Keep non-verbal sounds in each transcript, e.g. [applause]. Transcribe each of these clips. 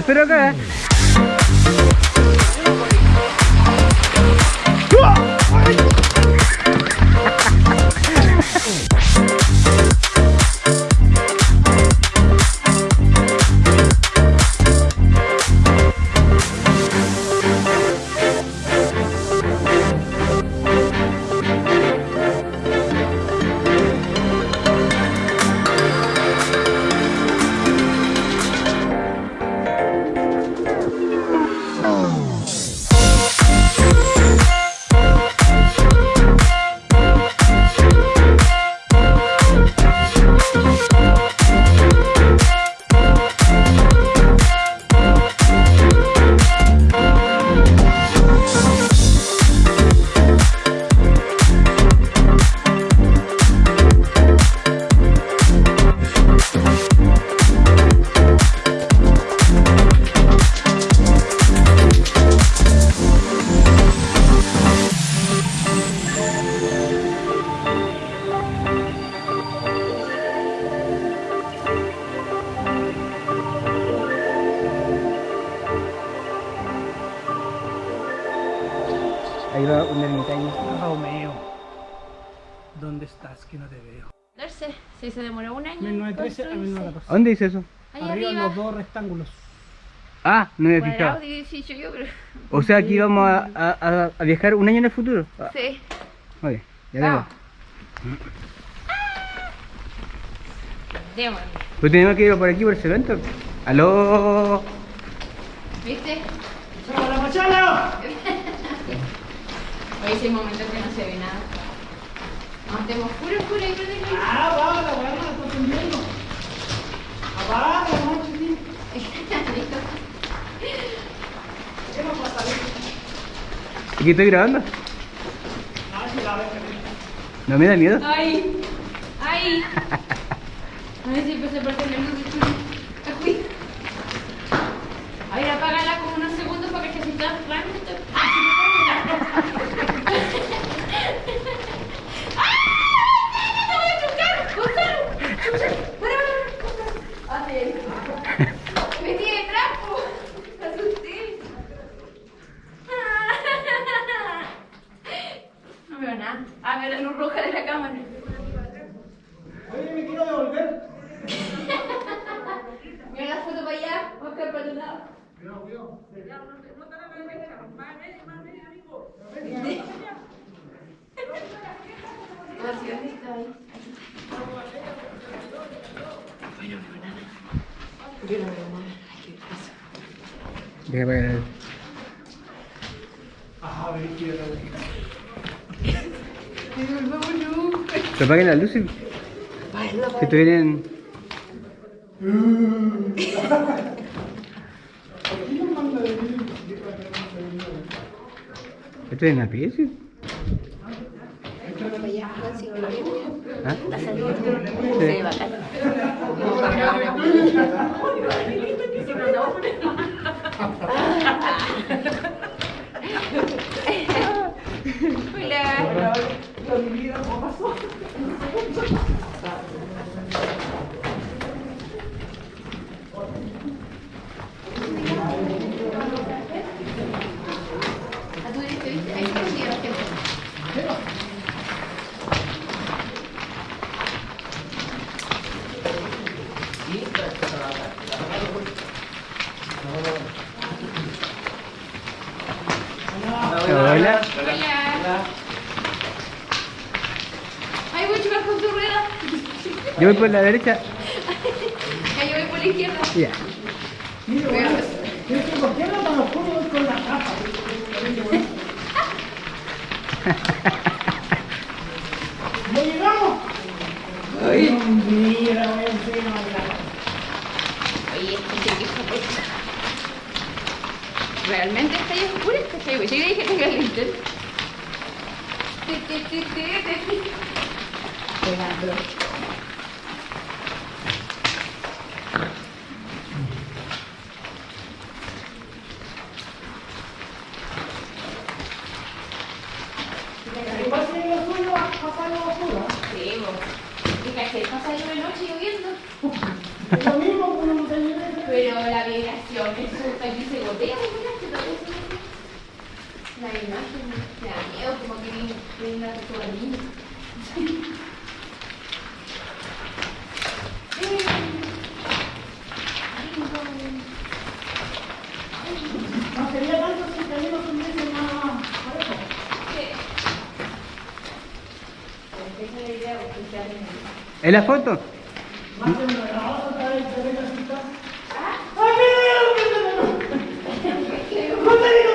espero acá. Ahí ¿Dónde dice eso? Ahí Arriba arriba. los dos rectángulos. Ah, no me fijado. O sea, aquí vamos a, a- a- a viajar un año en el futuro. Ah, Sí. ya Vamos. tengo. Démosle. Pues tenemos que ir por aquí por ese evento. Aló. ¿Viste? ¡Chao, la machala! [laughs] Hoy hay momentos que no se ve nada. Nos tenemos puro, puro y. ¡Ah, va, la weá, prendiendo! ¡Apaga, la noche, sí! ¿Qué nos pasa, Vicky? Aquí estoy grabando. No me da miedo. ¡Ay! ¡Ay! A ver si empecé a perder la luz de chulo. Ajuy. A ver, apágala como unos segundos para que se está la luz roja de la cámara. Oye, me quiero devolver. [laughs] Mira la foto para allá, Oscar para tu lado. Cuidado, cuidado. No te la derecha, más media, más media, amigo. Gracias, está ahí. Bueno, no, nada. Yo no veo nada. Aquí pasa. Déjame ver. Pero apaguen las luces. Manda de mí. Esto es en la pieza. ¿Ah? Sí. Hola. A tu derecha, ¿viste? Ahí está escondida la gente. Hola. Hola. Ay, voy a chocar con tu rueda. Yo voy por la derecha. Ay, yo voy por la izquierda. Ya. Mira, bueno, es que ¿por qué no tan oscuro voy con la capa? [laughs] ¿Ya llegamos? Ay, mira, voy encima de la... Oye, este que está puesta. ¿Realmente está ahí oscura? ¿Está ahí? Yo le dije que tenga el linterna. Obrigada. Esa es la idea, porque se hacen ¿Es la foto? Más de una grabada otra vez, te ven así, está. ¡Ay, mira, mira, mira, mira! ¡No te digo,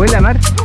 Huele a mar.